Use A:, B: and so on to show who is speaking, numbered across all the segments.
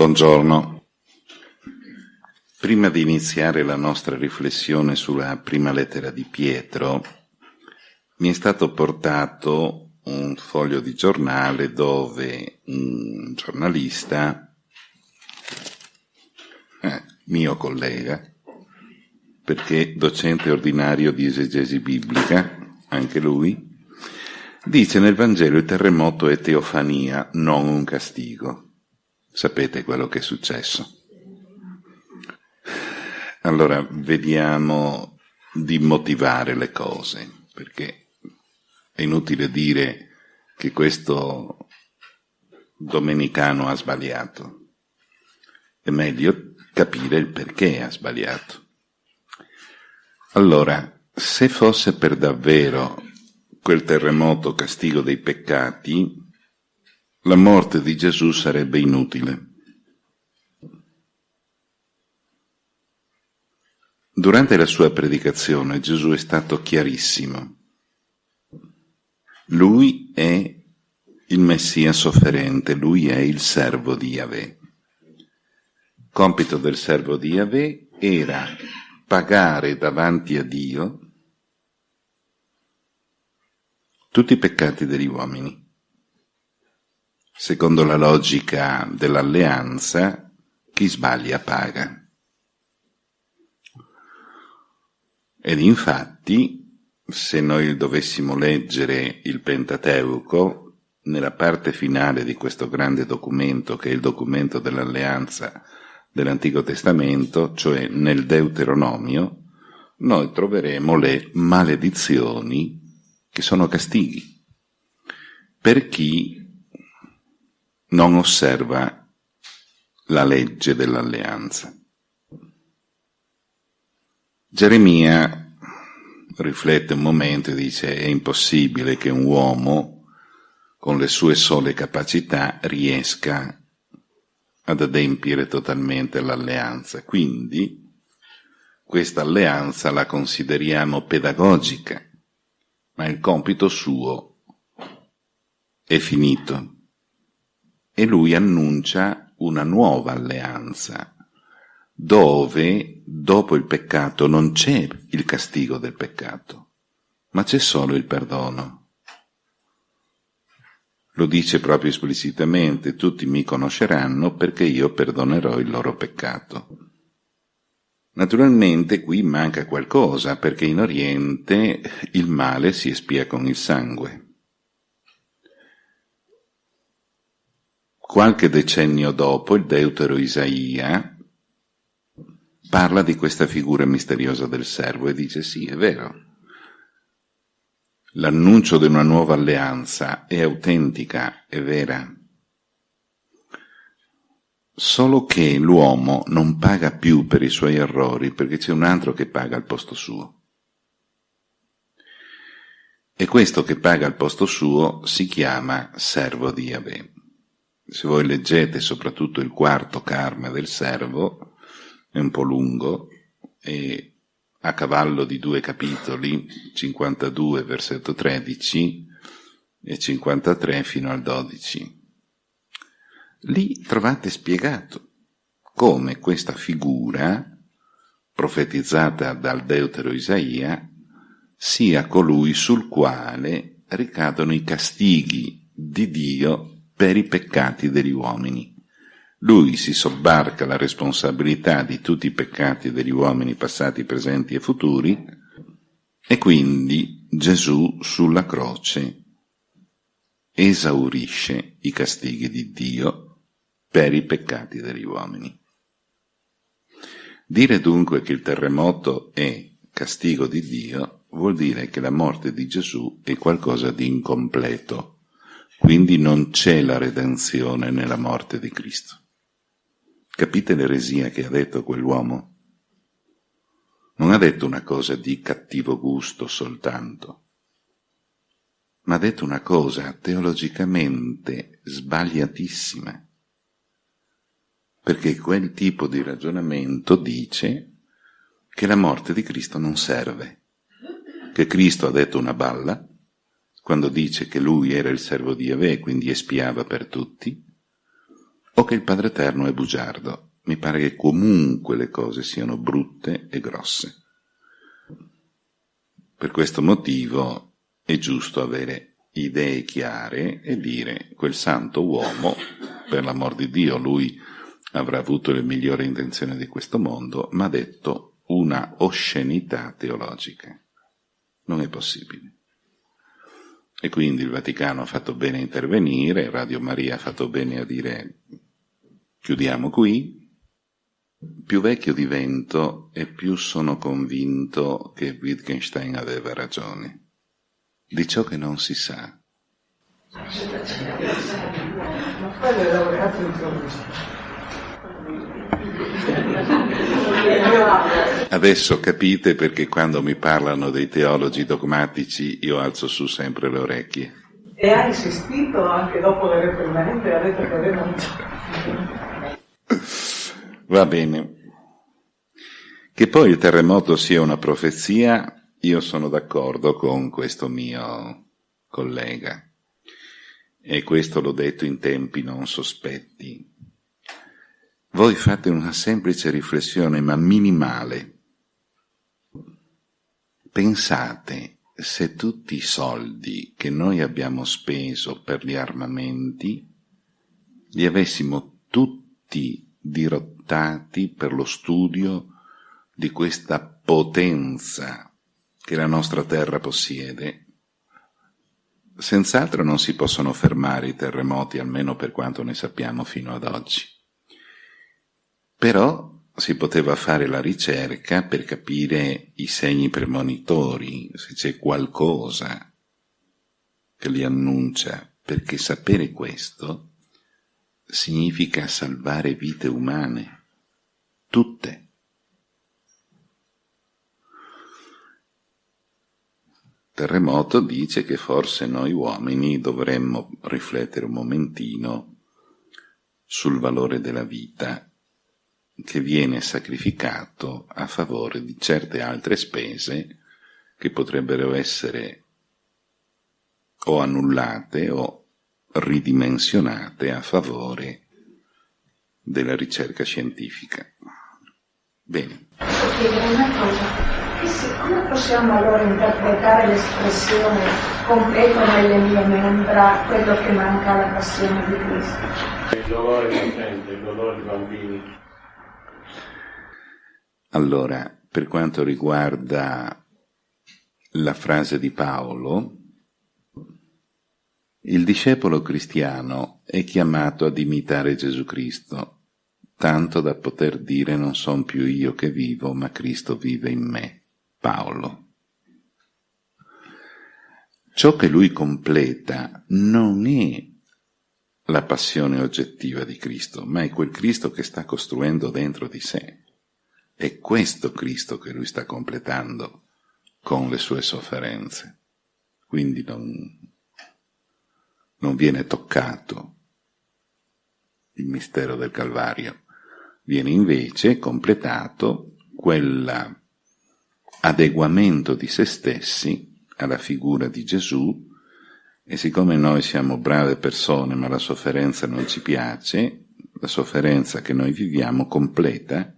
A: Buongiorno. Prima di iniziare la nostra riflessione sulla prima lettera di Pietro, mi è stato portato un foglio di giornale dove un giornalista, eh, mio collega, perché docente ordinario di esegesi biblica, anche lui, dice nel Vangelo il terremoto è teofania, non un castigo. Sapete quello che è successo. Allora, vediamo di motivare le cose, perché è inutile dire che questo domenicano ha sbagliato. È meglio capire il perché ha sbagliato. Allora, se fosse per davvero quel terremoto castigo dei peccati, la morte di Gesù sarebbe inutile. Durante la sua predicazione Gesù è stato chiarissimo. Lui è il Messia sofferente, lui è il servo di Yahweh. Compito del servo di Yahweh era pagare davanti a Dio tutti i peccati degli uomini. Secondo la logica dell'alleanza, chi sbaglia paga. Ed infatti, se noi dovessimo leggere il Pentateuco, nella parte finale di questo grande documento, che è il documento dell'alleanza dell'Antico Testamento, cioè nel Deuteronomio, noi troveremo le maledizioni che sono castighi per chi non osserva la legge dell'alleanza. Geremia riflette un momento e dice è impossibile che un uomo con le sue sole capacità riesca ad adempiere totalmente l'alleanza. Quindi questa alleanza la consideriamo pedagogica, ma il compito suo è finito e lui annuncia una nuova alleanza, dove dopo il peccato non c'è il castigo del peccato, ma c'è solo il perdono. Lo dice proprio esplicitamente, tutti mi conosceranno perché io perdonerò il loro peccato. Naturalmente qui manca qualcosa, perché in Oriente il male si espia con il sangue. Qualche decennio dopo, il deutero Isaia parla di questa figura misteriosa del servo e dice sì, è vero. L'annuncio di una nuova alleanza è autentica, è vera. Solo che l'uomo non paga più per i suoi errori perché c'è un altro che paga al posto suo. E questo che paga al posto suo si chiama servo di Yahweh se voi leggete soprattutto il quarto karma del servo, è un po' lungo, e a cavallo di due capitoli, 52 versetto 13 e 53 fino al 12. Lì trovate spiegato come questa figura, profetizzata dal deutero Isaia, sia colui sul quale ricadono i castighi di Dio per i peccati degli uomini. Lui si sobbarca la responsabilità di tutti i peccati degli uomini passati, presenti e futuri, e quindi Gesù sulla croce esaurisce i castighi di Dio per i peccati degli uomini. Dire dunque che il terremoto è castigo di Dio vuol dire che la morte di Gesù è qualcosa di incompleto quindi non c'è la redenzione nella morte di Cristo. Capite l'eresia che ha detto quell'uomo? Non ha detto una cosa di cattivo gusto soltanto, ma ha detto una cosa teologicamente sbagliatissima. Perché quel tipo di ragionamento dice che la morte di Cristo non serve, che Cristo ha detto una balla, quando dice che lui era il servo di Yahweh, quindi espiava per tutti, o che il Padre Eterno è bugiardo. Mi pare che comunque le cose siano brutte e grosse. Per questo motivo è giusto avere idee chiare e dire quel santo uomo, per l'amor di Dio, lui avrà avuto le migliori intenzioni di questo mondo, ma ha detto una oscenità teologica. Non è possibile. E quindi il Vaticano ha fatto bene a intervenire, Radio Maria ha fatto bene a dire chiudiamo qui. Più vecchio divento e più sono convinto che Wittgenstein aveva ragione. Di ciò che non si sa. Ma quello è laureato in teologia. Adesso capite perché quando mi parlano dei teologi dogmatici io alzo su sempre le orecchie.
B: E ha insistito anche dopo le reprimende, ha detto che aveva
A: Va bene. Che poi il terremoto sia una profezia, io sono d'accordo con questo mio collega. E questo l'ho detto in tempi non sospetti. Voi fate una semplice riflessione, ma minimale. Pensate se tutti i soldi che noi abbiamo speso per gli armamenti li avessimo tutti dirottati per lo studio di questa potenza che la nostra terra possiede, senz'altro non si possono fermare i terremoti, almeno per quanto ne sappiamo fino ad oggi. Però si poteva fare la ricerca per capire i segni premonitori, se c'è qualcosa che li annuncia, perché sapere questo significa salvare vite umane, tutte. Terremoto dice che forse noi uomini dovremmo riflettere un momentino sul valore della vita che viene sacrificato a favore di certe altre spese che potrebbero essere o annullate o ridimensionate a favore della ricerca scientifica. Bene.
C: Posso chiedere una cosa? Come possiamo allora interpretare l'espressione completo nelle mie membra quello che manca alla passione di Cristo?
D: Il dolore potente, il dolore di bambini.
A: Allora, per quanto riguarda la frase di Paolo, il discepolo cristiano è chiamato ad imitare Gesù Cristo, tanto da poter dire non son più io che vivo, ma Cristo vive in me. Paolo. Ciò che lui completa non è la passione oggettiva di Cristo, ma è quel Cristo che sta costruendo dentro di sé. È questo Cristo che lui sta completando con le sue sofferenze. Quindi non, non viene toccato il mistero del Calvario, viene invece completato quell'adeguamento di se stessi alla figura di Gesù e siccome noi siamo brave persone ma la sofferenza non ci piace, la sofferenza che noi viviamo completa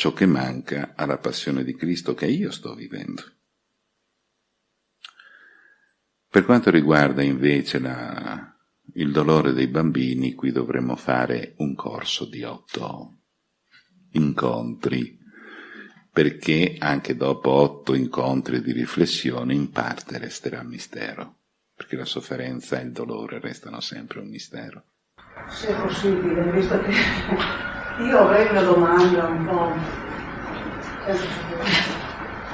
A: ciò che manca alla passione di Cristo che io sto vivendo. Per quanto riguarda invece la, il dolore dei bambini, qui dovremmo fare un corso di otto incontri, perché anche dopo otto incontri di riflessione in parte resterà mistero, perché la sofferenza e il dolore restano sempre un mistero.
B: Se è possibile, visto che io avrei una domanda un po'.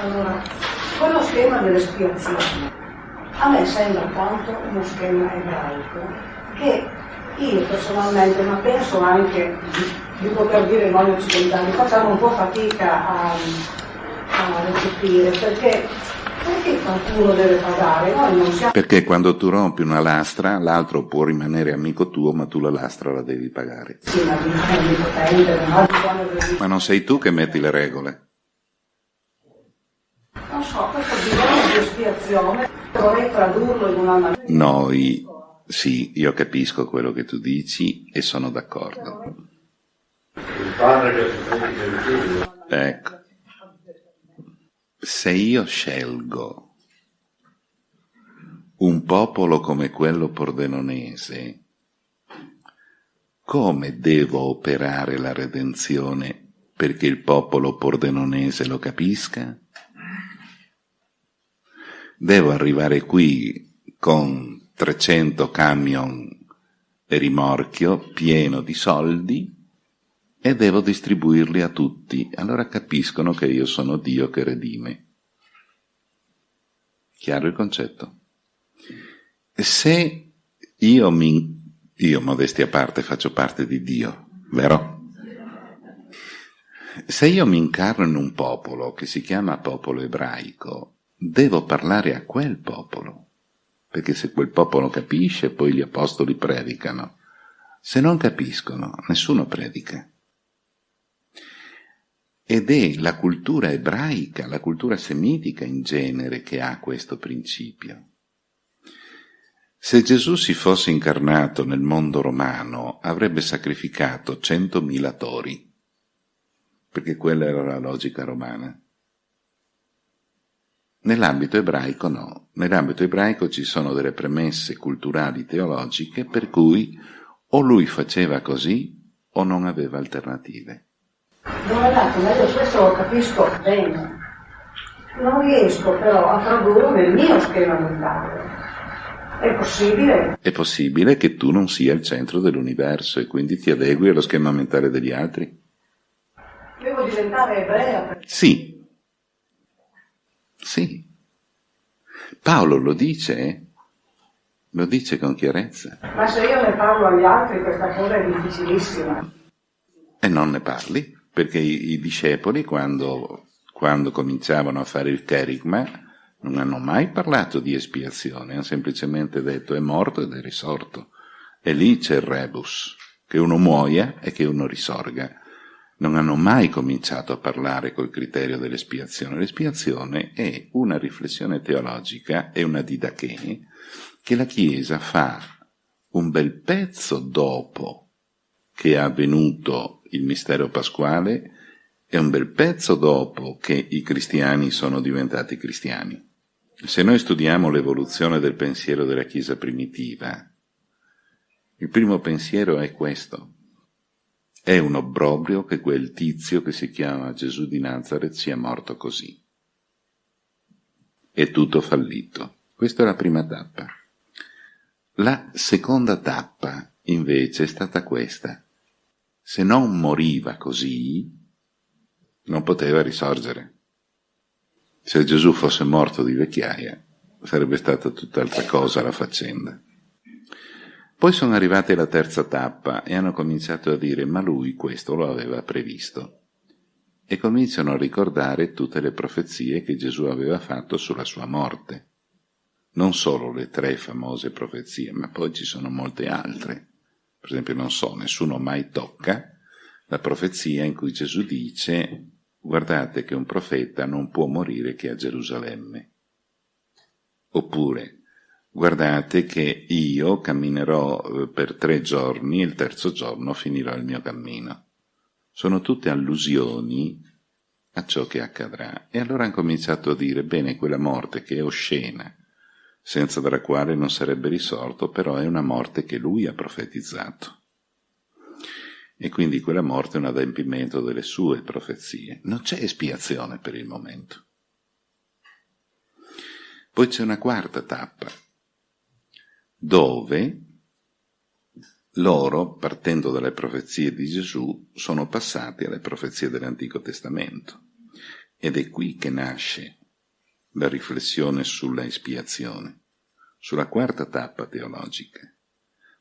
B: Allora, quello schema dell'espiazione a me sembra tanto uno schema ebraico che io personalmente, ma penso anche di, poter dire noi occidentali, facciamo un po' fatica a, a recepire perché perché qualcuno deve pagare? Noi non siamo...
A: Perché quando tu rompi una lastra, l'altro può rimanere amico tuo, ma tu la lastra la devi pagare.
B: Sì, ma ma
A: Ma non sei tu che metti le regole.
B: Non so, questo bisogno di espiazione, vorrei tradurlo in una maniera...
A: Noi Sì, io capisco quello che tu dici e sono d'accordo.
D: Il padre che si il figlio.
A: Ecco. Se io scelgo un popolo come quello pordenonese, come devo operare la redenzione perché il popolo pordenonese lo capisca? Devo arrivare qui con 300 camion e rimorchio pieno di soldi e devo distribuirli a tutti. Allora capiscono che io sono Dio che redime. Chiaro il concetto? Se io mi... Io, modesti a parte, faccio parte di Dio, vero? Se io mi incarno in un popolo che si chiama popolo ebraico, devo parlare a quel popolo, perché se quel popolo capisce, poi gli apostoli predicano. Se non capiscono, nessuno predica. Ed è la cultura ebraica, la cultura semitica in genere che ha questo principio. Se Gesù si fosse incarnato nel mondo romano avrebbe sacrificato centomila tori, perché quella era la logica romana. Nell'ambito ebraico no, nell'ambito ebraico ci sono delle premesse culturali teologiche per cui o lui faceva così o non aveva alternative.
B: Dato, ma io questo lo capisco bene. Non riesco però a tradurlo nel mio schema mentale. È possibile?
A: È possibile che tu non sia il centro dell'universo e quindi ti adegui allo schema mentale degli altri?
B: Devo diventare ebrea?
A: Sì. Sì. Paolo lo dice, eh? lo dice con chiarezza.
B: Ma se io ne parlo agli altri questa cosa è difficilissima.
A: E non ne parli? Perché i, i discepoli quando, quando, cominciavano a fare il cherigma non hanno mai parlato di espiazione, hanno semplicemente detto è morto ed è risorto. E lì c'è il rebus, che uno muoia e che uno risorga. Non hanno mai cominciato a parlare col criterio dell'espiazione. L'espiazione è una riflessione teologica, è una didache che la Chiesa fa un bel pezzo dopo che è avvenuto il mistero pasquale è un bel pezzo dopo che i cristiani sono diventati cristiani. Se noi studiamo l'evoluzione del pensiero della Chiesa primitiva, il primo pensiero è questo. È un obbrobrio che quel tizio che si chiama Gesù di Nazareth sia morto così. È tutto fallito. Questa è la prima tappa. La seconda tappa, invece, è stata questa se non moriva così, non poteva risorgere. Se Gesù fosse morto di vecchiaia, sarebbe stata tutt'altra cosa la faccenda. Poi sono arrivate alla terza tappa e hanno cominciato a dire ma lui questo lo aveva previsto. E cominciano a ricordare tutte le profezie che Gesù aveva fatto sulla sua morte. Non solo le tre famose profezie, ma poi ci sono molte altre per esempio non so, nessuno mai tocca la profezia in cui Gesù dice guardate che un profeta non può morire che a Gerusalemme. Oppure guardate che io camminerò eh, per tre giorni e il terzo giorno finirò il mio cammino. Sono tutte allusioni a ciò che accadrà. E allora hanno cominciato a dire, bene, quella morte che è oscena, senza della quale non sarebbe risorto, però è una morte che lui ha profetizzato. E quindi quella morte è un adempimento delle sue profezie. Non c'è espiazione per il momento. Poi c'è una quarta tappa, dove loro, partendo dalle profezie di Gesù, sono passati alle profezie dell'Antico Testamento. Ed è qui che nasce la riflessione sulla espiazione, sulla quarta tappa teologica.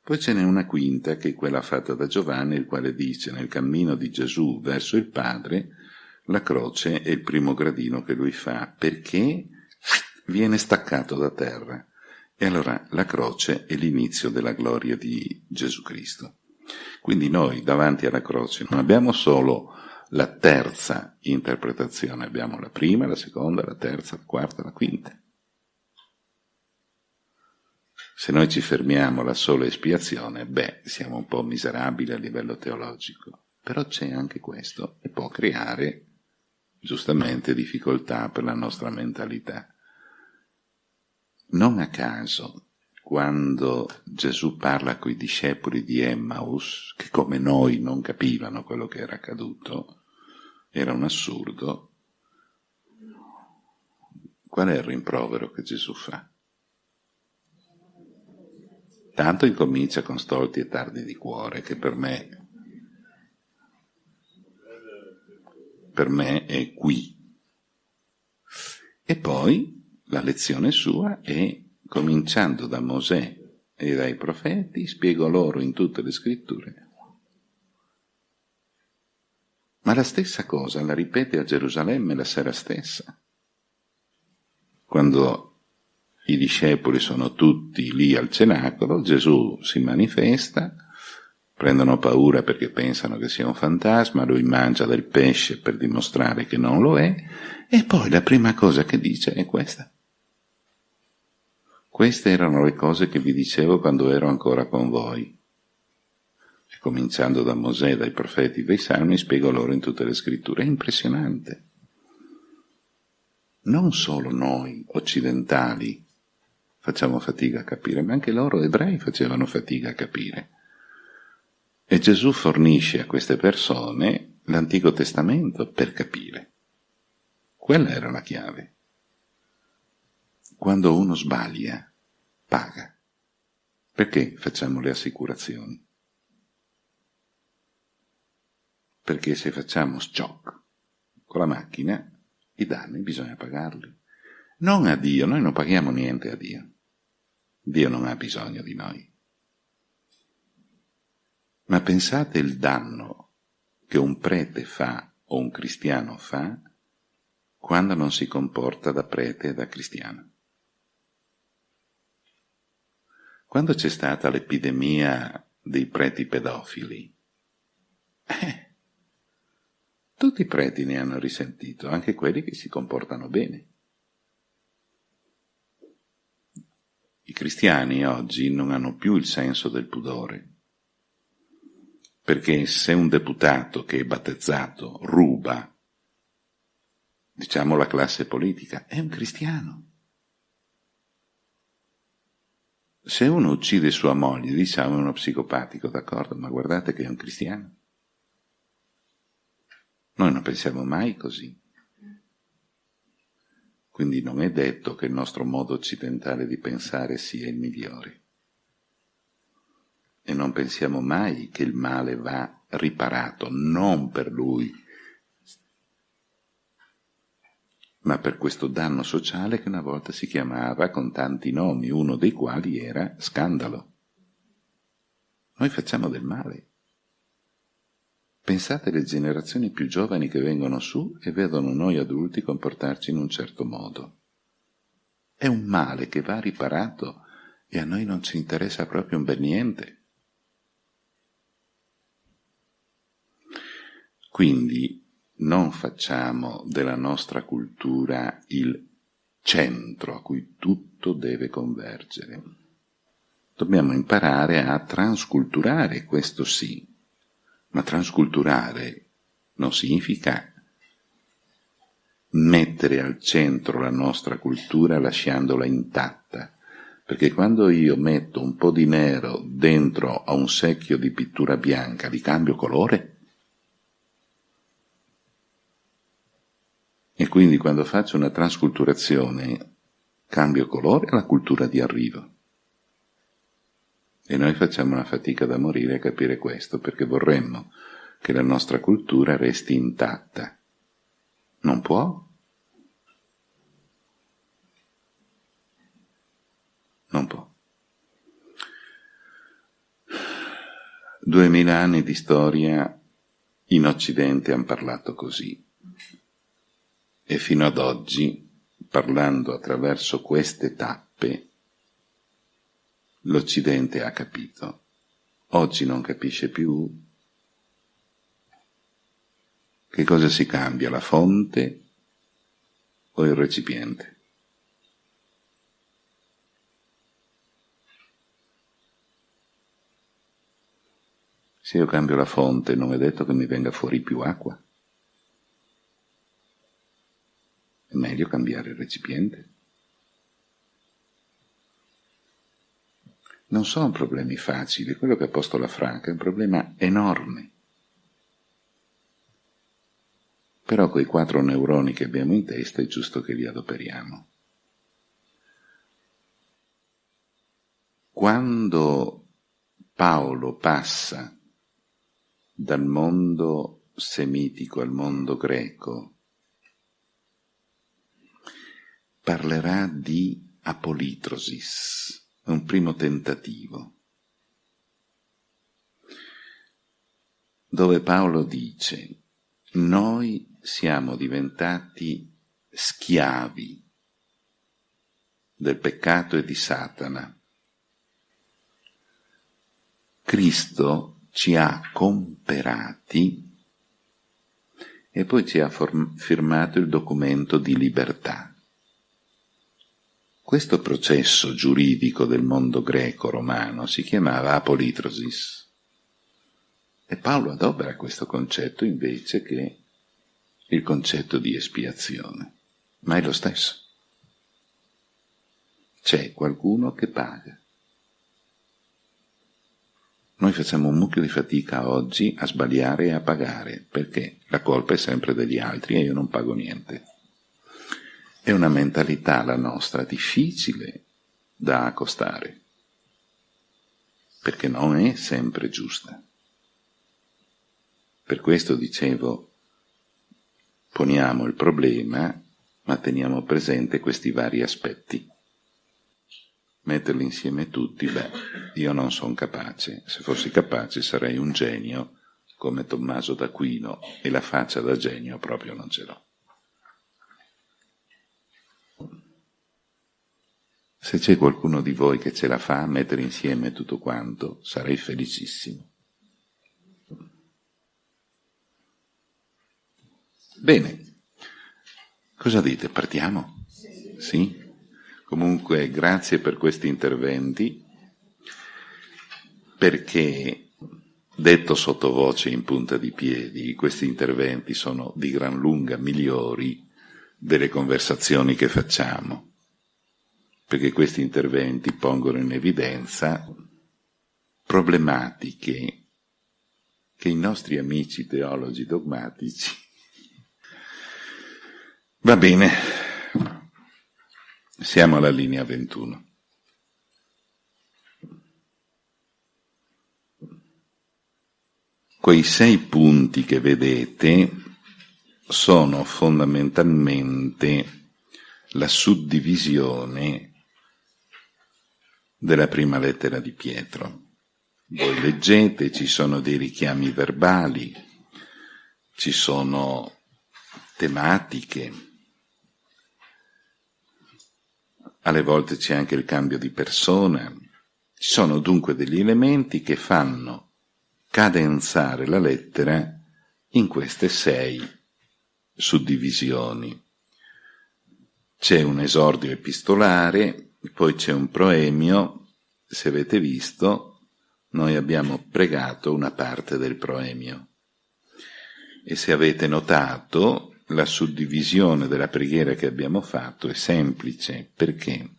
A: Poi ce n'è una quinta, che è quella fatta da Giovanni, il quale dice nel cammino di Gesù verso il Padre, la croce è il primo gradino che lui fa, perché viene staccato da terra. E allora la croce è l'inizio della gloria di Gesù Cristo. Quindi noi davanti alla croce non abbiamo solo la terza interpretazione, abbiamo la prima, la seconda, la terza, la quarta, la quinta. Se noi ci fermiamo alla sola espiazione, beh, siamo un po' miserabili a livello teologico. Però c'è anche questo e può creare giustamente difficoltà per la nostra mentalità. Non a caso, quando Gesù parla con i discepoli di Emmaus, che come noi non capivano quello che era accaduto, era un assurdo, qual è il rimprovero che Gesù fa? Tanto incomincia con stolti e tardi di cuore, che per me, per me è qui. E poi la lezione sua è, cominciando da Mosè e dai profeti, spiego loro in tutte le scritture. Ma la stessa cosa la ripete a Gerusalemme la sera stessa, quando i discepoli sono tutti lì al cenacolo, Gesù si manifesta, prendono paura perché pensano che sia un fantasma, lui mangia del pesce per dimostrare che non lo è, e poi la prima cosa che dice è questa. Queste erano le cose che vi dicevo quando ero ancora con voi. E cominciando da Mosè, dai profeti, dai salmi, spiego loro in tutte le scritture. È impressionante. Non solo noi occidentali facciamo fatica a capire, ma anche loro ebrei facevano fatica a capire. E Gesù fornisce a queste persone l'Antico Testamento per capire. Quella era la chiave. Quando uno sbaglia, paga. Perché facciamo le assicurazioni? Perché se facciamo shock con la macchina, i danni bisogna pagarli. Non a Dio, noi non paghiamo niente a Dio. Dio non ha bisogno di noi. Ma pensate il danno che un prete fa o un cristiano fa quando non si comporta da prete e da cristiano. Quando c'è stata l'epidemia dei preti pedofili, eh, tutti i preti ne hanno risentito, anche quelli che si comportano bene. I cristiani oggi non hanno più il senso del pudore, perché se un deputato che è battezzato ruba, diciamo la classe politica, è un cristiano. Se uno uccide sua moglie, diciamo è uno psicopatico, d'accordo, ma guardate che è un cristiano. Noi non pensiamo mai così. Quindi non è detto che il nostro modo occidentale di pensare sia il migliore. E non pensiamo mai che il male va riparato, non per lui, ma per questo danno sociale che una volta si chiamava con tanti nomi, uno dei quali era scandalo. Noi facciamo del male. Pensate alle generazioni più giovani che vengono su e vedono noi adulti comportarci in un certo modo. È un male che va riparato e a noi non ci interessa proprio un bel niente. Quindi non facciamo della nostra cultura il centro a cui tutto deve convergere. Dobbiamo imparare a transculturare, questo sì, ma transculturare non significa mettere al centro la nostra cultura lasciandola intatta, perché quando io metto un po' di nero dentro a un secchio di pittura bianca, li cambio colore? E quindi quando faccio una transculturazione cambio colore alla cultura di arrivo. E noi facciamo una fatica da morire a capire questo, perché vorremmo che la nostra cultura resti intatta. Non può. Non può. Duemila anni di storia in Occidente hanno parlato così e fino ad oggi, parlando attraverso queste tappe, l'Occidente ha capito. Oggi non capisce più che cosa si cambia, la fonte o il recipiente. Se io cambio la fonte non è detto che mi venga fuori più acqua. Meglio cambiare il recipiente. Non sono problemi facili, quello che ha posto la Franca è un problema enorme. Però quei quattro neuroni che abbiamo in testa è giusto che li adoperiamo. Quando Paolo passa dal mondo semitico al mondo greco, parlerà di apolitrosis, un primo tentativo, dove Paolo dice noi siamo diventati schiavi del peccato e di Satana. Cristo ci ha comperati e poi ci ha firmato il documento di libertà. Questo processo giuridico del mondo greco-romano si chiamava apolitrosis. E Paolo adopera questo concetto invece che il concetto di espiazione, ma è lo stesso. C'è qualcuno che paga. Noi facciamo un mucchio di fatica oggi a sbagliare e a pagare, perché la colpa è sempre degli altri e io non pago niente. È una mentalità la nostra difficile da accostare, perché non è sempre giusta. Per questo dicevo, poniamo il problema, ma teniamo presente questi vari aspetti. Metterli insieme tutti, beh, io non sono capace. Se fossi capace sarei un genio come Tommaso d'Aquino e la faccia da genio proprio non ce l'ho. Se c'è qualcuno di voi che ce la fa a mettere insieme tutto quanto, sarei felicissimo. Bene, cosa dite? Partiamo? Sì? Comunque grazie per questi interventi, perché detto sottovoce in punta di piedi, questi interventi sono di gran lunga migliori delle conversazioni che facciamo, perché questi interventi pongono in evidenza problematiche che i nostri amici teologi dogmatici Va bene, siamo alla linea 21. Quei sei punti che vedete sono fondamentalmente la suddivisione della prima lettera di Pietro. Voi leggete, ci sono dei richiami verbali, ci sono tematiche, alle volte c'è anche il cambio di persona. Ci sono dunque degli elementi che fanno cadenzare la lettera in queste sei suddivisioni. C'è un esordio epistolare, poi c'è un proemio, se avete visto, noi abbiamo pregato una parte del proemio. E se avete notato, la suddivisione della preghiera che abbiamo fatto è semplice perché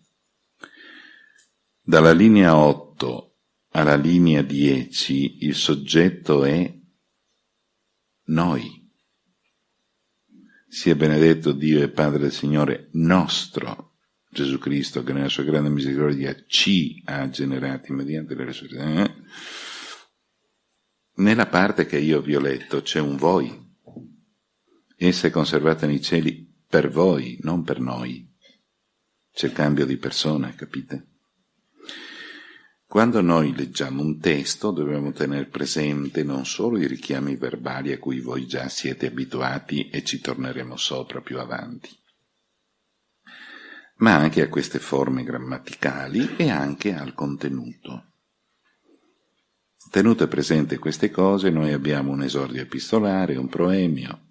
A: dalla linea 8 alla linea 10 il soggetto è noi. Sia benedetto Dio e Padre del Signore nostro Gesù Cristo che nella sua grande misericordia ci ha generati mediante la resurrezione. Nella parte che io vi ho letto c'è un voi Essa è conservata nei cieli per voi, non per noi. C'è il cambio di persona, capite? Quando noi leggiamo un testo dobbiamo tenere presente non solo i richiami verbali a cui voi già siete abituati e ci torneremo sopra più avanti, ma anche a queste forme grammaticali e anche al contenuto. Tenute presente queste cose, noi abbiamo un esordio epistolare, un proemio,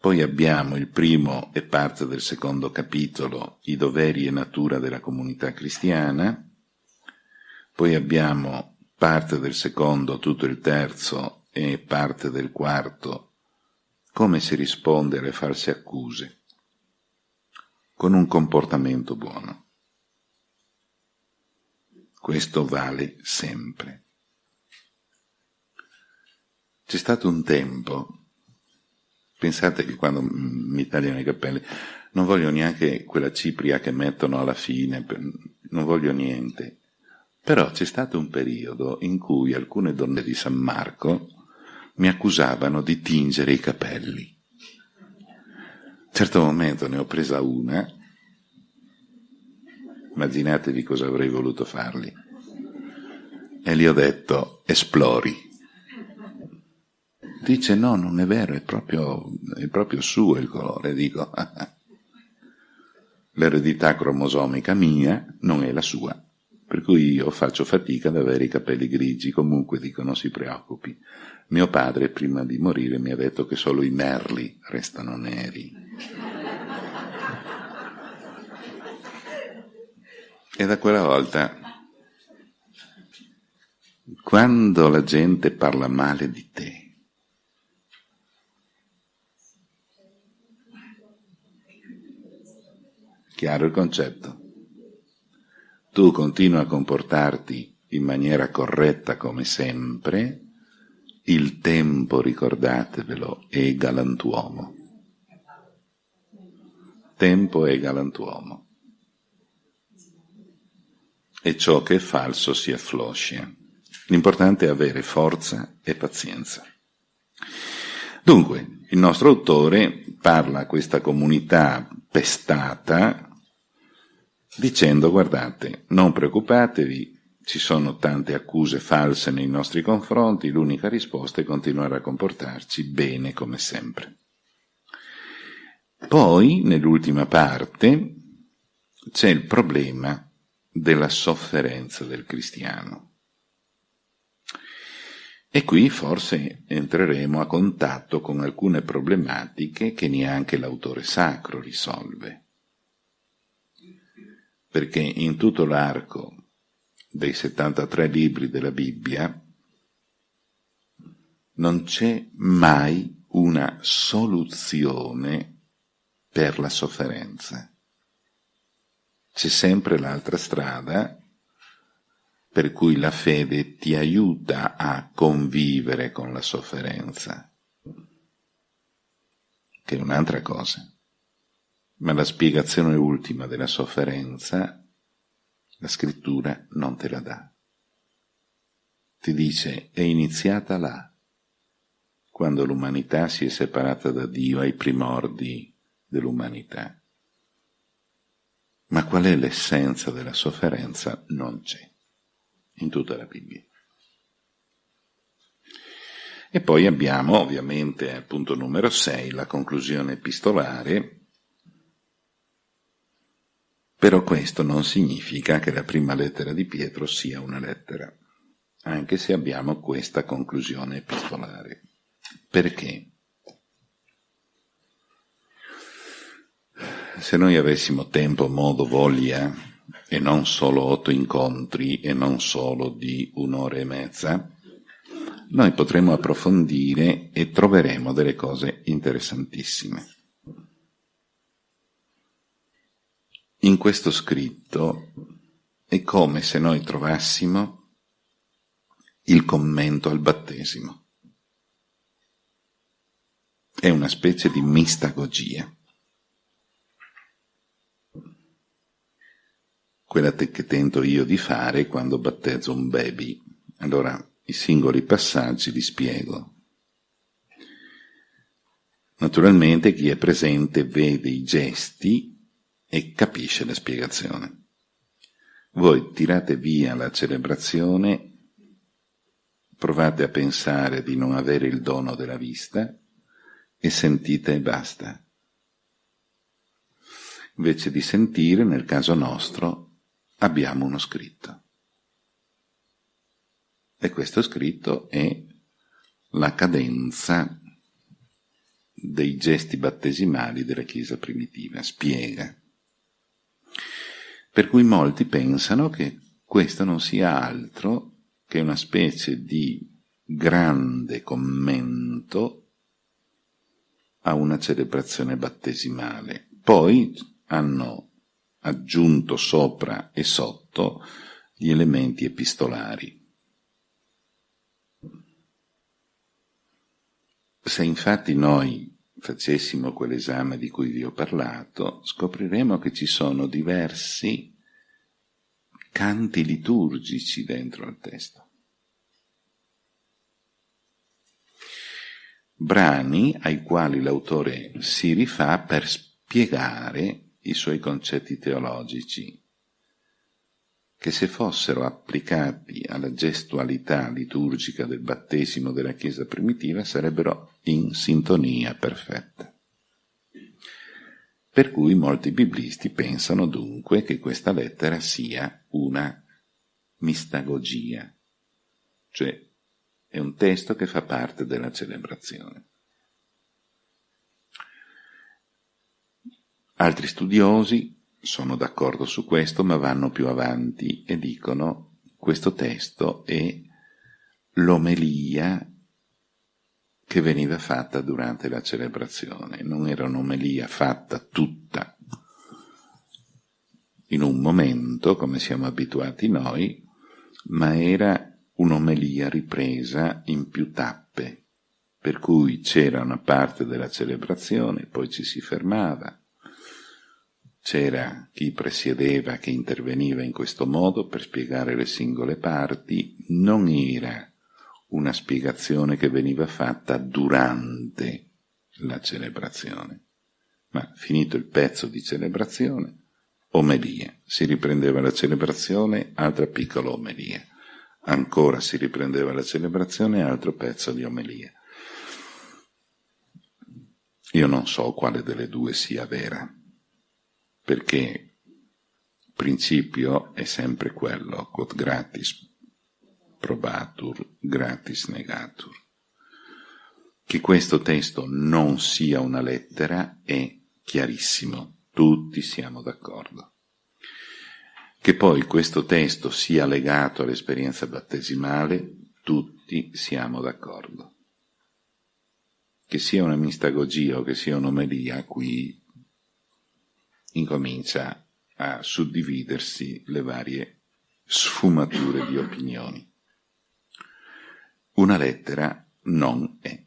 A: poi abbiamo il primo e parte del secondo capitolo, i doveri e natura della comunità cristiana. Poi abbiamo parte del secondo, tutto il terzo e parte del quarto, come si risponde alle false accuse? Con un comportamento buono. Questo vale sempre. C'è stato un tempo, pensate che quando mi tagliano i capelli, non voglio neanche quella cipria che mettono alla fine, non voglio niente. Però c'è stato un periodo in cui alcune donne di San Marco mi accusavano di tingere i capelli. Certo momento ne ho presa una, immaginatevi cosa avrei voluto fargli, e gli ho detto esplori. Dice no, non è vero, è proprio, è proprio suo il colore. Dico, l'eredità cromosomica mia non è la sua, per cui io faccio fatica ad avere i capelli grigi, comunque dico non si preoccupi. Mio padre prima di morire mi ha detto che solo i merli restano neri. E da quella volta, quando la gente parla male di te, Chiaro il concetto? Tu continua a comportarti in maniera corretta come sempre, il tempo, ricordatevelo, è galantuomo. Tempo è galantuomo. E ciò che è falso si affloscia. L'importante è avere forza e pazienza. Dunque, il nostro autore parla a questa comunità pestata dicendo guardate, non preoccupatevi, ci sono tante accuse false nei nostri confronti, l'unica risposta è continuare a comportarci bene come sempre. Poi, nell'ultima parte, c'è il problema della sofferenza del cristiano. E qui forse entreremo a contatto con alcune problematiche che neanche l'autore sacro risolve perché in tutto l'arco dei 73 libri della Bibbia non c'è mai una soluzione per la sofferenza. C'è sempre l'altra strada per cui la fede ti aiuta a convivere con la sofferenza, che è un'altra cosa. Ma la spiegazione ultima della sofferenza, la scrittura non te la dà. Ti dice è iniziata là, quando l'umanità si è separata da Dio ai primordi dell'umanità. Ma qual è l'essenza della sofferenza? Non c'è in tutta la Bibbia. E poi abbiamo ovviamente al punto numero 6 la conclusione epistolare però questo non significa che la prima lettera di Pietro sia una lettera, anche se abbiamo questa conclusione epistolare. Perché? Se noi avessimo tempo, modo, voglia, e non solo otto incontri e non solo di un'ora e mezza, noi potremo approfondire e troveremo delle cose interessantissime. in questo scritto è come se noi trovassimo il commento al battesimo. È una specie di mistagogia. Quella che tento io di fare quando battezzo un baby. Allora i singoli passaggi li spiego. Naturalmente chi è presente vede i gesti e capisce la spiegazione. Voi tirate via la celebrazione, provate a pensare di non avere il dono della vista e sentite e basta. Invece di sentire, nel caso nostro, abbiamo uno scritto. E questo scritto è la cadenza dei gesti battesimali della Chiesa primitiva, spiega per cui molti pensano che questo non sia altro che una specie di grande commento a una celebrazione battesimale. Poi hanno aggiunto sopra e sotto gli elementi epistolari. Se infatti noi facessimo quell'esame di cui vi ho parlato, scopriremo che ci sono diversi canti liturgici dentro al testo. Brani ai quali l'autore si rifà per spiegare i suoi concetti teologici, che se fossero applicati alla gestualità liturgica del battesimo della Chiesa primitiva sarebbero in sintonia perfetta. Per cui molti biblisti pensano dunque che questa lettera sia una mistagogia, cioè è un testo che fa parte della celebrazione. Altri studiosi sono d'accordo su questo, ma vanno più avanti e dicono questo testo è l'omelia che veniva fatta durante la celebrazione, non era un'omelia fatta tutta. In un momento, come siamo abituati noi, ma era un'omelia ripresa in più tappe, per cui c'era una parte della celebrazione, poi ci si fermava, c'era chi presiedeva, che interveniva in questo modo per spiegare le singole parti, non era una spiegazione che veniva fatta durante la celebrazione, ma finito il pezzo di celebrazione, omelia. Si riprendeva la celebrazione, altra piccola omelia. Ancora si riprendeva la celebrazione, altro pezzo di omelia. Io non so quale delle due sia vera perché il principio è sempre quello, quod gratis probatur, gratis negatur. Che questo testo non sia una lettera è chiarissimo, tutti siamo d'accordo. Che poi questo testo sia legato all'esperienza battesimale, tutti siamo d'accordo. Che sia una mistagogia o che sia un'omelia, qui incomincia a suddividersi le varie sfumature di opinioni. Una lettera non è.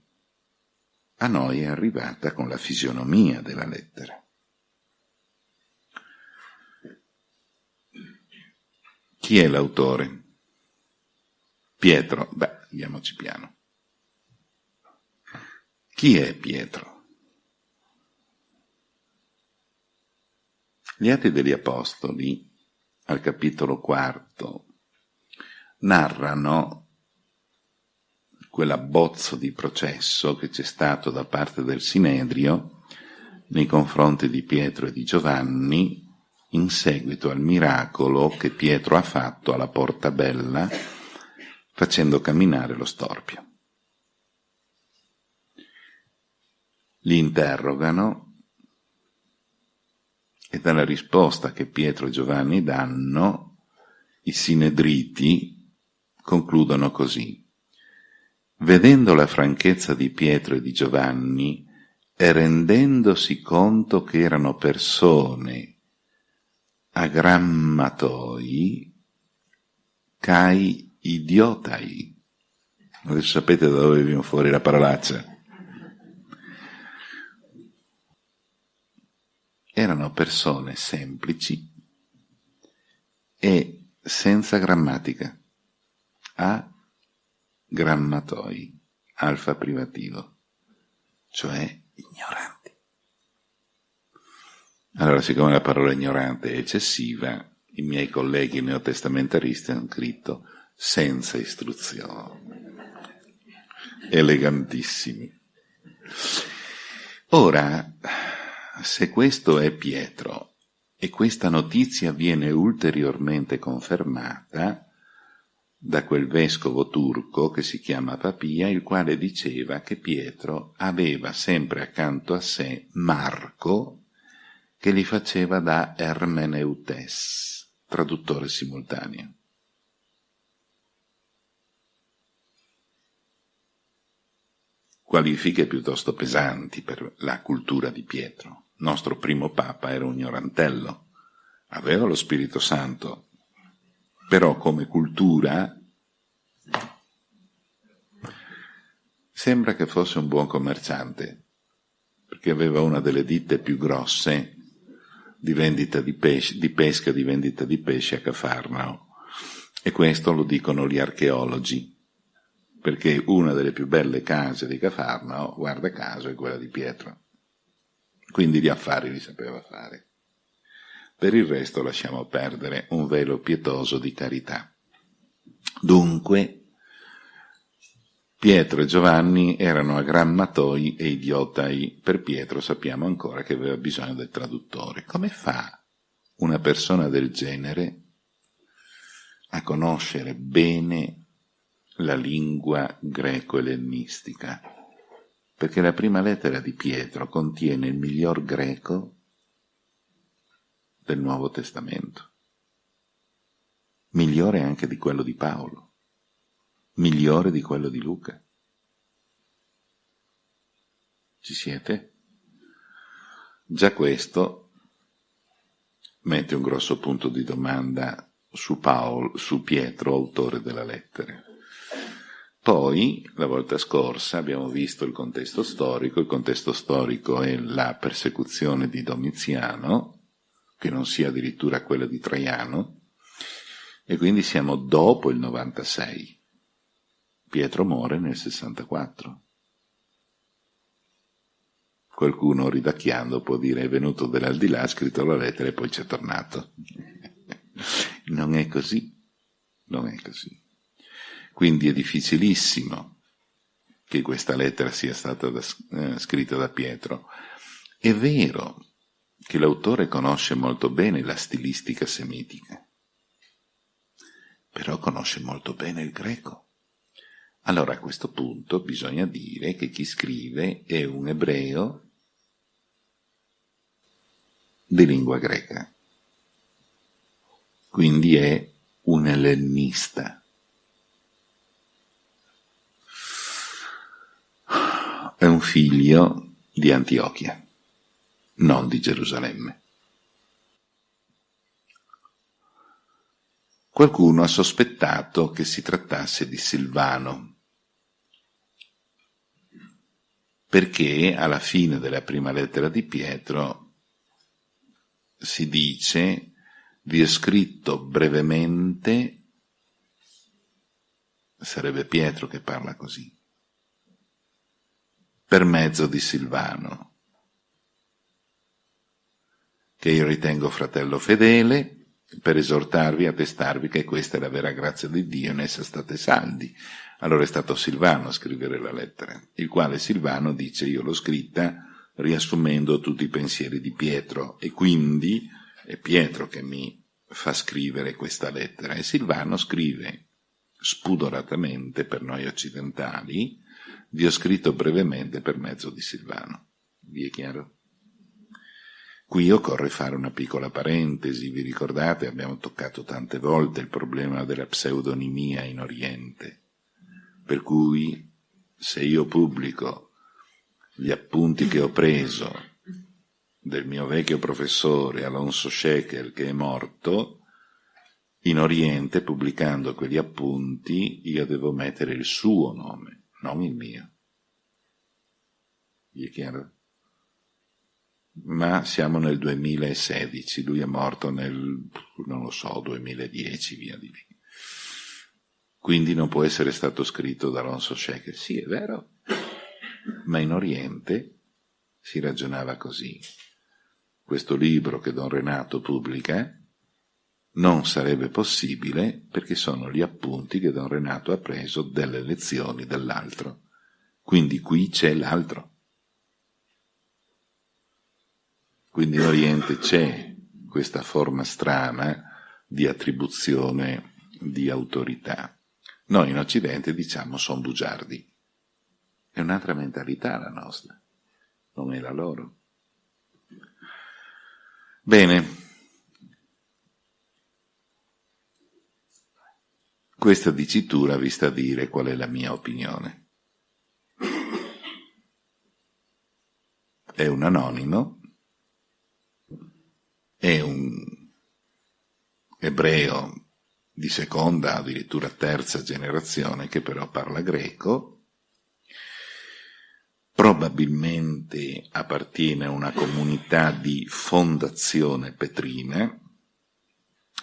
A: A noi è arrivata con la fisionomia della lettera. Chi è l'autore? Pietro. Beh, andiamoci piano. Chi è Pietro? Gli Atti degli Apostoli, al capitolo quarto, narrano quell'abbozzo di processo che c'è stato da parte del Sinedrio nei confronti di Pietro e di Giovanni in seguito al miracolo che Pietro ha fatto alla Porta Bella facendo camminare lo storpio. Li interrogano e dalla risposta che Pietro e Giovanni danno, i sinedriti concludono così. Vedendo la franchezza di Pietro e di Giovanni e rendendosi conto che erano persone agrammatoi, cai idiotai. Adesso sapete da dove viene fuori la parolaccia. Erano persone semplici e senza grammatica, a grammatoi, alfa privativo, cioè ignoranti. Allora, siccome la parola ignorante è eccessiva, i miei colleghi neotestamentaristi hanno scritto senza istruzione. Elegantissimi. Ora, se questo è Pietro e questa notizia viene ulteriormente confermata da quel vescovo turco che si chiama Papia, il quale diceva che Pietro aveva sempre accanto a sé Marco che li faceva da Ermeneutes, traduttore simultaneo. Qualifiche piuttosto pesanti per la cultura di Pietro. Nostro primo papa era un ignorantello, aveva lo Spirito Santo, però come cultura sembra che fosse un buon commerciante, perché aveva una delle ditte più grosse di di pesce, di pesca, di vendita di pesce a Cafarnao. E questo lo dicono gli archeologi, perché una delle più belle case di Cafarnao, guarda caso, è quella di Pietro. Quindi gli affari li sapeva fare. Per il resto lasciamo perdere un velo pietoso di carità. Dunque, Pietro e Giovanni erano agrammatoi e idiotai. Per Pietro sappiamo ancora che aveva bisogno del traduttore. Come fa una persona del genere a conoscere bene la lingua greco-ellenistica? Perché la prima lettera di Pietro contiene il miglior greco del Nuovo Testamento, migliore anche di quello di Paolo, migliore di quello di Luca. Ci siete? Già questo mette un grosso punto di domanda su Paolo, su Pietro, autore della lettera. Poi, la volta scorsa, abbiamo visto il contesto storico, il contesto storico è la persecuzione di Domiziano, che non sia addirittura quella di Traiano, e quindi siamo dopo il 96. Pietro muore nel 64. Qualcuno ridacchiando può dire è venuto dall'aldilà, ha scritto la lettera e poi c'è tornato. non è così, non è così. Quindi è difficilissimo che questa lettera sia stata da, eh, scritta da Pietro. È vero che l'autore conosce molto bene la stilistica semitica, però conosce molto bene il greco. Allora a questo punto bisogna dire che chi scrive è un ebreo di lingua greca, quindi è un ellennista. È un figlio di Antiochia non di Gerusalemme. Qualcuno ha sospettato che si trattasse di Silvano, perché alla fine della prima lettera di Pietro si dice vi ho scritto brevemente, sarebbe Pietro che parla così, per mezzo di Silvano che io ritengo fratello fedele, per esortarvi, attestarvi che questa è la vera grazia di Dio, in essa state saldi. Allora è stato Silvano a scrivere la lettera, il quale Silvano dice io l'ho scritta riassumendo tutti i pensieri di Pietro e quindi è Pietro che mi fa scrivere questa lettera e Silvano scrive spudoratamente per noi occidentali, vi ho scritto brevemente per mezzo di Silvano. Vi è chiaro? Qui occorre fare una piccola parentesi, vi ricordate, abbiamo toccato tante volte il problema della pseudonimia in Oriente, per cui se io pubblico gli appunti che ho preso del mio vecchio professore Alonso Shekel che è morto, in Oriente, pubblicando quegli appunti, io devo mettere il suo nome, non il mio. Vi è chiaro? ma siamo nel 2016, lui è morto nel, non lo so, 2010, via di lì. Quindi non può essere stato scritto da Alonso Shekel. Sì, è vero, ma in Oriente si ragionava così. Questo libro che Don Renato pubblica non sarebbe possibile perché sono gli appunti che Don Renato ha preso delle lezioni dell'altro. Quindi qui c'è l'altro. Quindi in Oriente c'è questa forma strana di attribuzione di autorità. Noi in Occidente diciamo sono bugiardi. È un'altra mentalità la nostra, non è la loro. Bene, questa dicitura vi sta a dire qual è la mia opinione. è un anonimo, è un ebreo di seconda, addirittura terza generazione, che però parla greco, probabilmente appartiene a una comunità di fondazione petrina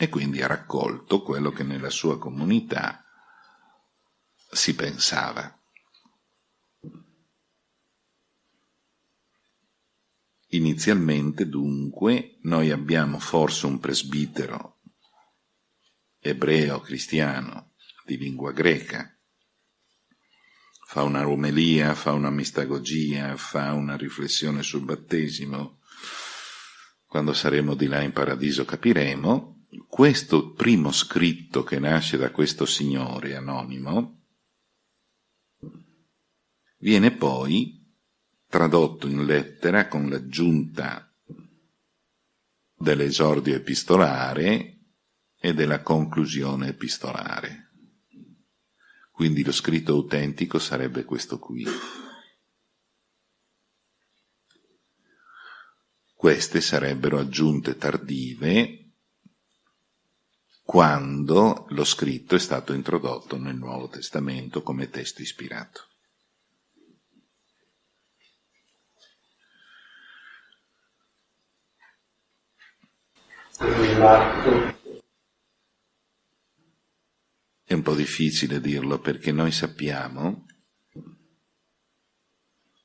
A: e quindi ha raccolto quello che nella sua comunità si pensava. Inizialmente, dunque, noi abbiamo forse un presbitero ebreo cristiano di lingua greca, fa una romelia, fa una mistagogia, fa una riflessione sul battesimo. Quando saremo di là in paradiso capiremo. Questo primo scritto che nasce da questo signore anonimo viene poi tradotto in lettera con l'aggiunta dell'esordio epistolare e della conclusione epistolare. Quindi lo scritto autentico sarebbe questo qui. Queste sarebbero aggiunte tardive quando lo scritto è stato introdotto nel Nuovo Testamento come testo ispirato. È un po' difficile dirlo perché noi sappiamo,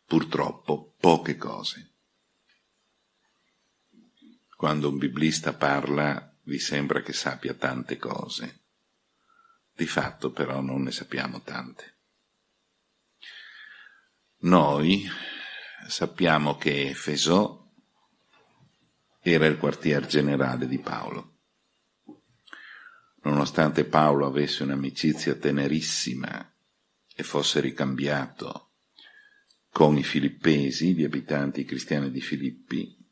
A: purtroppo, poche cose. Quando un biblista parla vi sembra che sappia tante cose. Di fatto però non ne sappiamo tante. Noi sappiamo che Efeso era il quartier generale di Paolo. Nonostante Paolo avesse un'amicizia tenerissima e fosse ricambiato con i filippesi, gli abitanti cristiani di Filippi,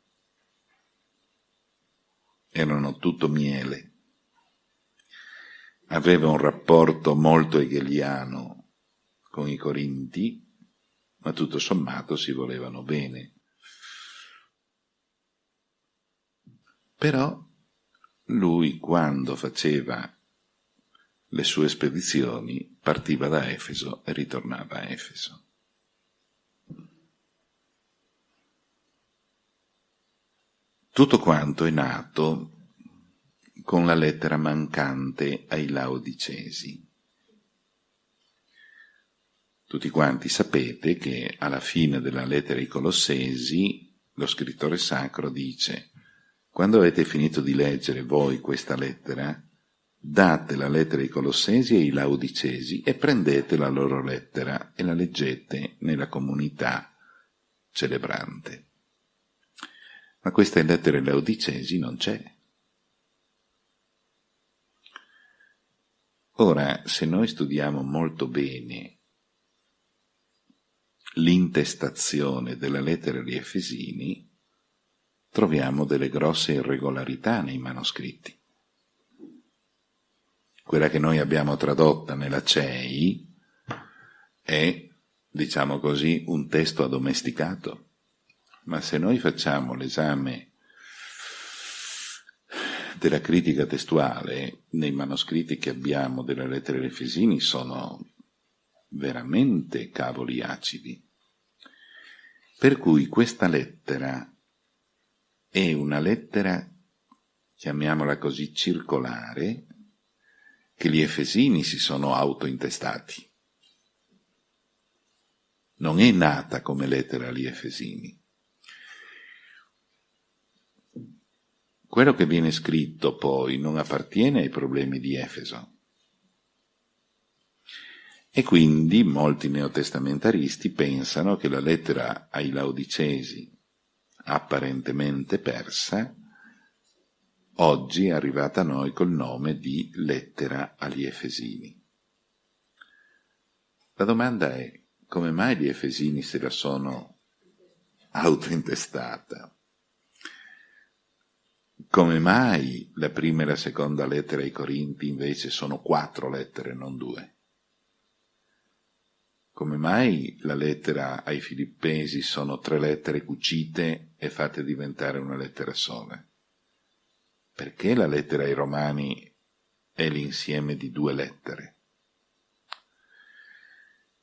A: erano tutto miele. Aveva un rapporto molto hegeliano con i Corinti, ma tutto sommato si volevano bene. Però lui quando faceva le sue spedizioni partiva da Efeso e ritornava a Efeso. Tutto quanto è nato con la lettera mancante ai Laodicesi. Tutti quanti sapete che alla fine della lettera ai Colossesi lo scrittore sacro dice quando avete finito di leggere voi questa lettera, date la lettera ai Colossesi e ai Laodicesi e prendete la loro lettera e la leggete nella comunità celebrante. Ma questa lettera ai Laodicesi non c'è. Ora, se noi studiamo molto bene l'intestazione della lettera agli Efesini, troviamo delle grosse irregolarità nei manoscritti. Quella che noi abbiamo tradotta nella CEI è, diciamo così, un testo addomesticato. Ma se noi facciamo l'esame della critica testuale, nei manoscritti che abbiamo delle lettere ai Efesini sono veramente cavoli acidi. Per cui questa lettera è una lettera, chiamiamola così, circolare, che gli Efesini si sono autointestati. Non è nata come lettera agli Efesini. Quello che viene scritto poi non appartiene ai problemi di Efeso. E quindi molti neotestamentaristi pensano che la lettera ai Laodicesi apparentemente persa, oggi è arrivata a noi col nome di lettera agli Efesini. La domanda è come mai gli Efesini se la sono autointestata? Come mai la prima e la seconda lettera ai Corinti invece sono quattro lettere, non due? come mai la lettera ai Filippesi sono tre lettere cucite e fatte diventare una lettera sola? Perché la lettera ai Romani è l'insieme di due lettere?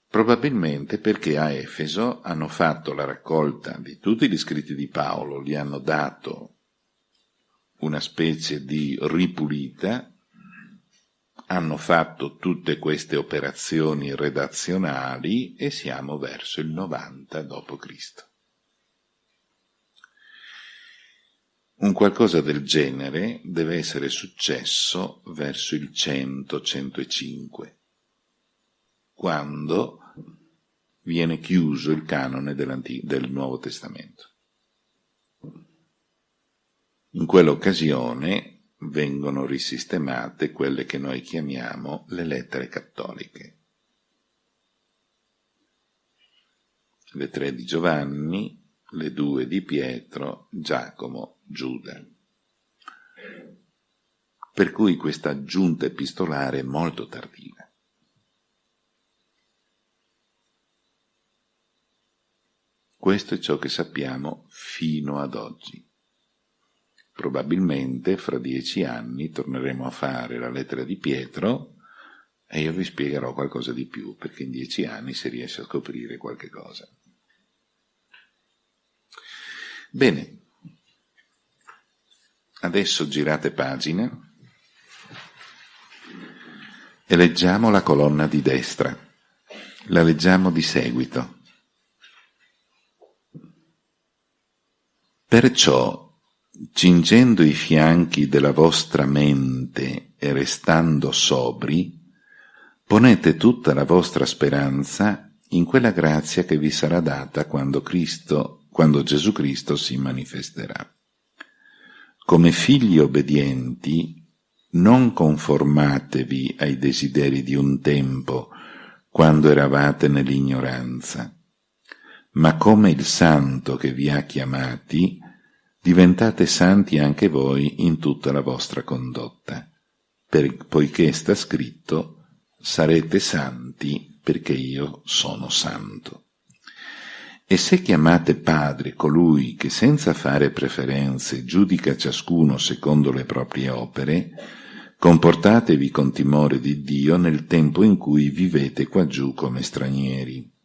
A: Probabilmente perché a Efeso hanno fatto la raccolta di tutti gli scritti di Paolo, gli hanno dato una specie di ripulita hanno fatto tutte queste operazioni redazionali e siamo verso il 90 d.C. Un qualcosa del genere deve essere successo verso il 100-105, quando viene chiuso il canone del Nuovo Testamento. In quell'occasione vengono risistemate quelle che noi chiamiamo le lettere cattoliche. Le tre di Giovanni, le due di Pietro, Giacomo, Giuda. Per cui questa aggiunta epistolare è molto tardiva. Questo è ciò che sappiamo fino ad oggi. Probabilmente fra dieci anni torneremo a fare la lettera di Pietro e io vi spiegherò qualcosa di più, perché in dieci anni si riesce a scoprire qualche cosa. Bene, adesso girate pagina e leggiamo la colonna di destra. La leggiamo di seguito. Perciò cingendo i fianchi della vostra mente e restando sobri, ponete tutta la vostra speranza in quella grazia che vi sarà data quando Cristo, quando Gesù Cristo si manifesterà. Come figli obbedienti, non conformatevi ai desideri di un tempo, quando eravate nell'ignoranza, ma come il Santo che vi ha chiamati, diventate santi anche voi in tutta la vostra condotta, per, poiché sta scritto sarete santi perché io sono santo. E se chiamate padre colui che senza fare preferenze giudica ciascuno secondo le proprie opere, comportatevi con timore di Dio nel tempo in cui vivete qua giù come stranieri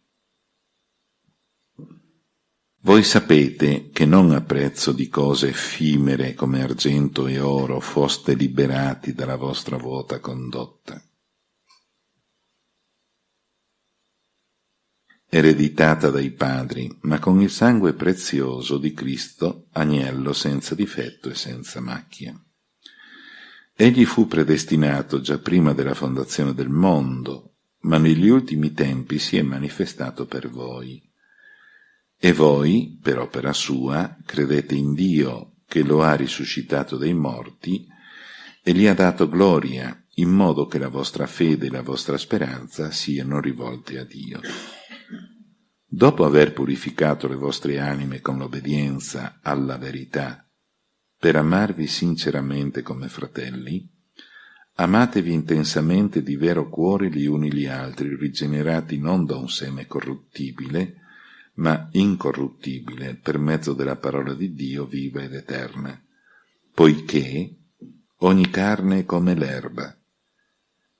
A: voi sapete che non a prezzo di cose effimere come argento e oro foste liberati dalla vostra vuota condotta. ereditata dai padri, ma con il sangue prezioso di Cristo, agnello senza difetto e senza macchia. Egli fu predestinato già prima della fondazione del mondo, ma negli ultimi tempi si è manifestato per voi e voi, per opera sua, credete in Dio che lo ha risuscitato dai morti e gli ha dato gloria, in modo che la vostra fede e la vostra speranza siano rivolte a Dio. Dopo aver purificato le vostre anime con l'obbedienza alla verità, per amarvi sinceramente come fratelli, amatevi intensamente di vero cuore gli uni gli altri, rigenerati non da un seme corruttibile, ma incorruttibile per mezzo della parola di Dio viva ed eterna, poiché ogni carne è come l'erba,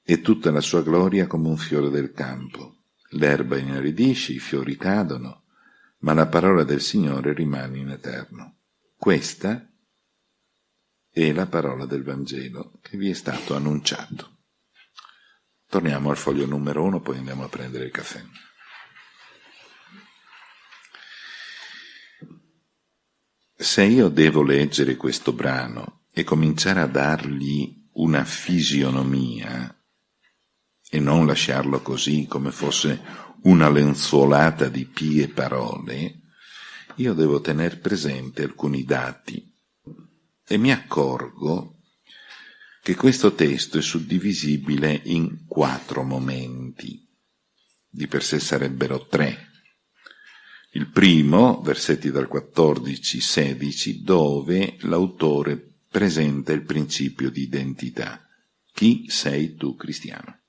A: e tutta la sua gloria come un fiore del campo. L'erba inaridisce, i fiori cadono, ma la parola del Signore rimane in eterno. Questa è la parola del Vangelo che vi è stato annunciato. Torniamo al foglio numero uno, poi andiamo a prendere il caffè. Se io devo leggere questo brano e cominciare a dargli una fisionomia e non lasciarlo così come fosse una lenzuolata di pie parole, io devo tener presente alcuni dati. E mi accorgo che questo testo è suddivisibile in quattro momenti, di per sé sarebbero tre, il primo, versetti dal 14-16, dove l'autore presenta il principio di identità. Chi sei tu cristiano?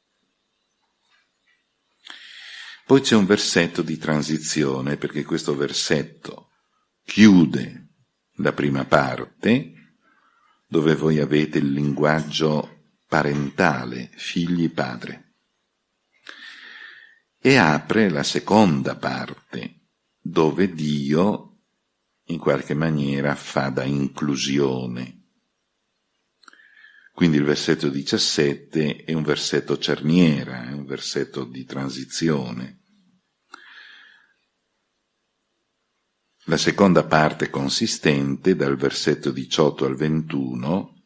A: Poi c'è un versetto di transizione, perché questo versetto chiude la prima parte, dove voi avete il linguaggio parentale, figli padre, e apre la seconda parte, dove Dio in qualche maniera fa da inclusione. Quindi il versetto 17 è un versetto cerniera, è un versetto di transizione. La seconda parte consistente, dal versetto 18 al 21,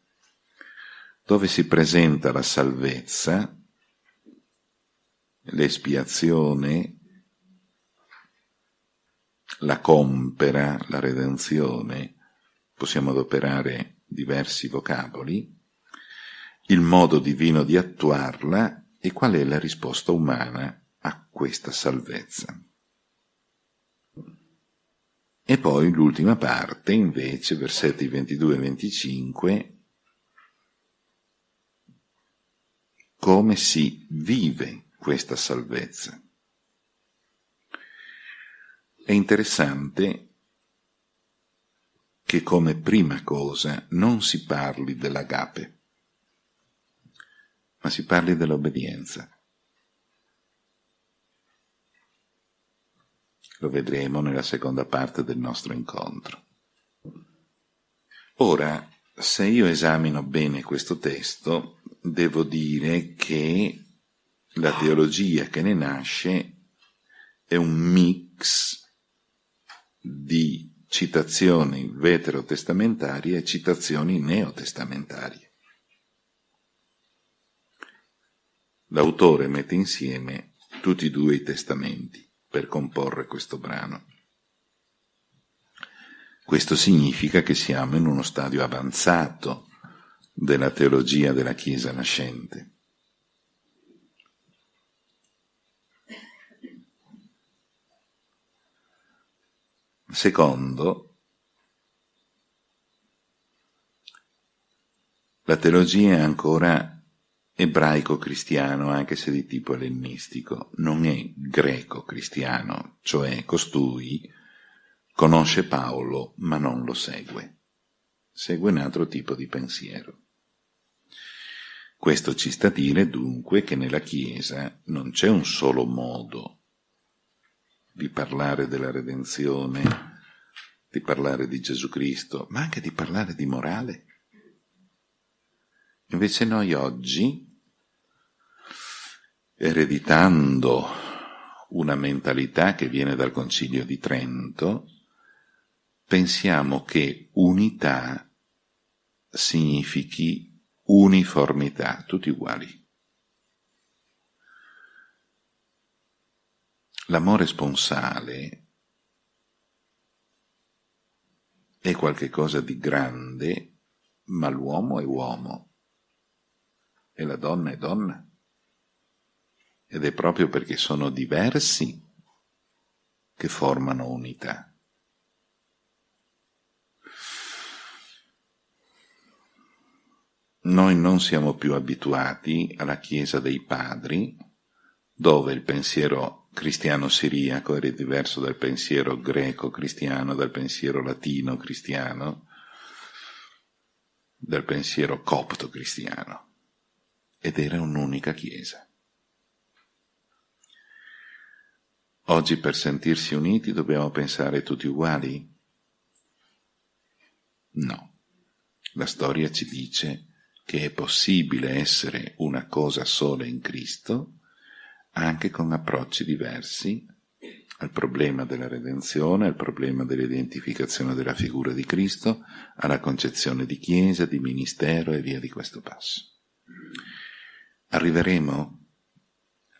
A: dove si presenta la salvezza, l'espiazione, la compera, la redenzione, possiamo adoperare diversi vocaboli, il modo divino di attuarla e qual è la risposta umana a questa salvezza. E poi l'ultima parte, invece, versetti 22 e 25, come si vive questa salvezza. È interessante che come prima cosa non si parli dell'agape, ma si parli dell'obbedienza. Lo vedremo nella seconda parte del nostro incontro. Ora, se io esamino bene questo testo, devo dire che la teologia che ne nasce è un mix di citazioni veterotestamentarie e citazioni neotestamentarie. L'autore mette insieme tutti e due i testamenti per comporre questo brano. Questo significa che siamo in uno stadio avanzato della teologia della Chiesa nascente. Secondo, la teologia è ancora ebraico-cristiano, anche se di tipo ellenistico, non è greco-cristiano, cioè costui conosce Paolo ma non lo segue, segue un altro tipo di pensiero. Questo ci sta a dire dunque che nella Chiesa non c'è un solo modo di parlare della redenzione, di parlare di Gesù Cristo, ma anche di parlare di morale. Invece noi oggi, ereditando una mentalità che viene dal Concilio di Trento, pensiamo che unità significhi uniformità, tutti uguali. L'amore sponsale è qualcosa di grande, ma l'uomo è uomo e la donna è donna. Ed è proprio perché sono diversi che formano unità. Noi non siamo più abituati alla Chiesa dei Padri, dove il pensiero cristiano siriaco era diverso dal pensiero greco cristiano, dal pensiero latino cristiano, dal pensiero copto cristiano. Ed era un'unica chiesa. Oggi per sentirsi uniti dobbiamo pensare tutti uguali? No. La storia ci dice che è possibile essere una cosa sola in Cristo anche con approcci diversi al problema della redenzione, al problema dell'identificazione della figura di Cristo, alla concezione di Chiesa, di ministero e via di questo passo. Arriveremo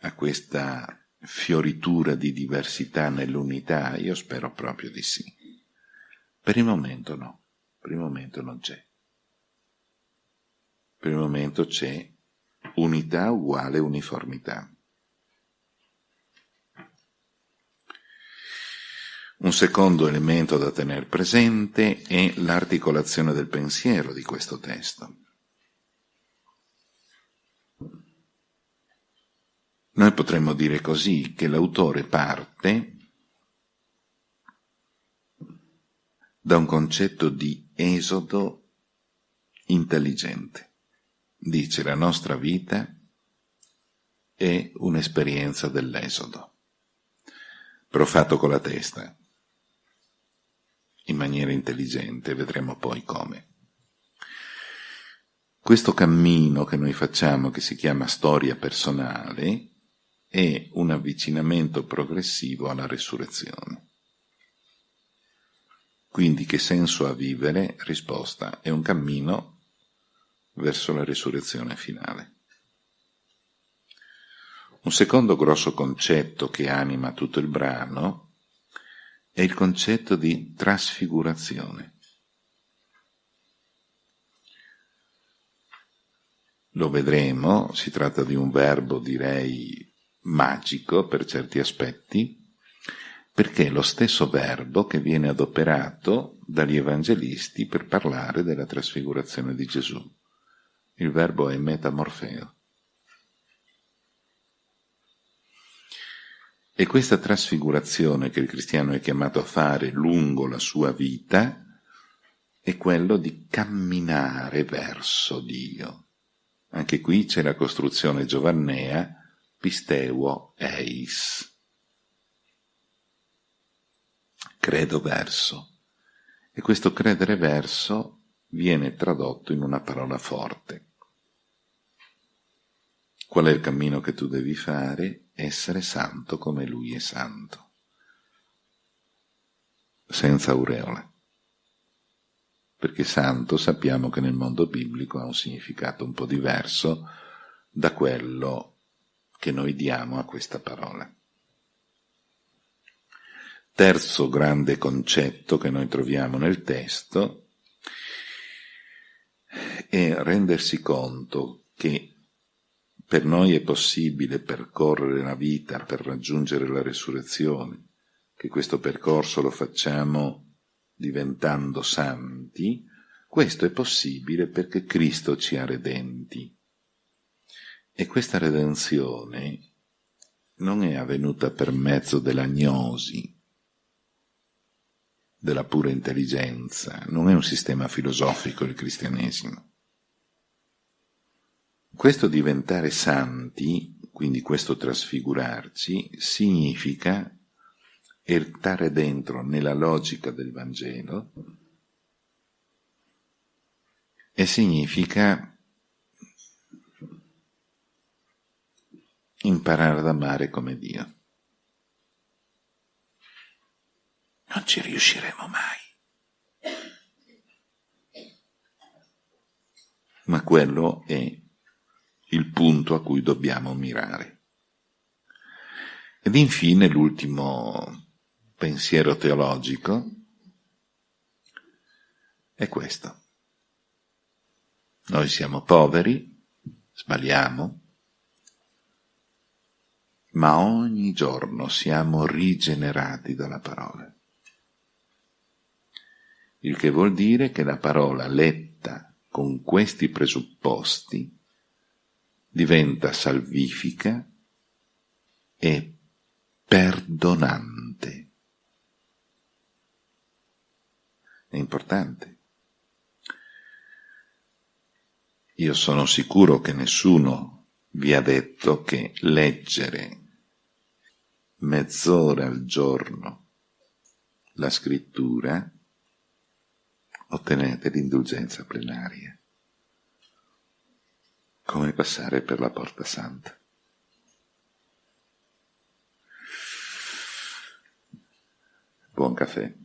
A: a questa fioritura di diversità nell'unità? Io spero proprio di sì. Per il momento no, per il momento non c'è. Per il momento c'è unità uguale uniformità. Un secondo elemento da tenere presente è l'articolazione del pensiero di questo testo. Noi potremmo dire così che l'autore parte da un concetto di esodo intelligente. Dice la nostra vita è un'esperienza dell'esodo, però fatto con la testa, in maniera intelligente, vedremo poi come. Questo cammino che noi facciamo, che si chiama storia personale, è un avvicinamento progressivo alla resurrezione. Quindi che senso ha vivere? Risposta, è un cammino verso la risurrezione finale. Un secondo grosso concetto che anima tutto il brano è il concetto di trasfigurazione. Lo vedremo, si tratta di un verbo direi magico per certi aspetti, perché è lo stesso verbo che viene adoperato dagli evangelisti per parlare della trasfigurazione di Gesù. Il verbo è metamorfeo. E questa trasfigurazione che il cristiano è chiamato a fare lungo la sua vita è quello di camminare verso Dio. Anche qui c'è la costruzione giovannea pisteuo eis. Credo verso. E questo credere verso viene tradotto in una parola forte. Qual è il cammino che tu devi fare? Essere santo come lui è santo. Senza aureola. Perché santo sappiamo che nel mondo biblico ha un significato un po' diverso da quello che noi diamo a questa parola. Terzo grande concetto che noi troviamo nel testo è rendersi conto che per noi è possibile percorrere la vita per raggiungere la resurrezione, che questo percorso lo facciamo diventando santi, questo è possibile perché Cristo ci ha redenti. E questa redenzione non è avvenuta per mezzo dell'agnosi, della pura intelligenza, non è un sistema filosofico il cristianesimo. Questo diventare santi, quindi questo trasfigurarci, significa entrare dentro nella logica del Vangelo e significa imparare ad amare come Dio. Non ci riusciremo mai. Ma quello è il punto a cui dobbiamo mirare. Ed infine l'ultimo pensiero teologico è questo. Noi siamo poveri, sbagliamo, ma ogni giorno siamo rigenerati dalla parola. Il che vuol dire che la parola letta con questi presupposti diventa salvifica e perdonante. È importante. Io sono sicuro che nessuno vi ha detto che leggere mezz'ora al giorno la scrittura, ottenete l'indulgenza plenaria. Come passare per la porta santa. Buon caffè.